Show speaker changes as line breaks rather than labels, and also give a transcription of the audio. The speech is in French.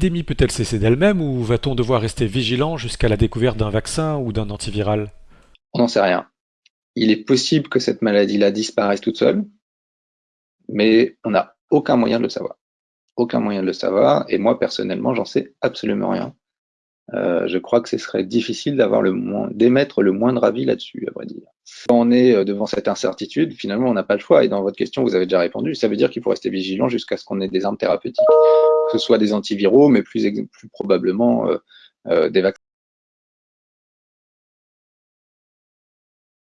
L'épidémie peut-elle cesser d'elle-même ou va-t-on devoir rester vigilant jusqu'à la découverte d'un vaccin ou d'un antiviral?
On n'en sait rien. Il est possible que cette maladie-là disparaisse toute seule, mais on n'a aucun moyen de le savoir. Aucun moyen de le savoir, et moi personnellement, j'en sais absolument rien. Euh, je crois que ce serait difficile d'émettre le moindre avis là-dessus, à vrai dire. Quand on est euh, devant cette incertitude, finalement, on n'a pas le choix. Et dans votre question, vous avez déjà répondu. Ça veut dire qu'il faut rester vigilant jusqu'à ce qu'on ait des armes thérapeutiques, que ce soit des antiviraux, mais plus, plus probablement euh, des vaccins.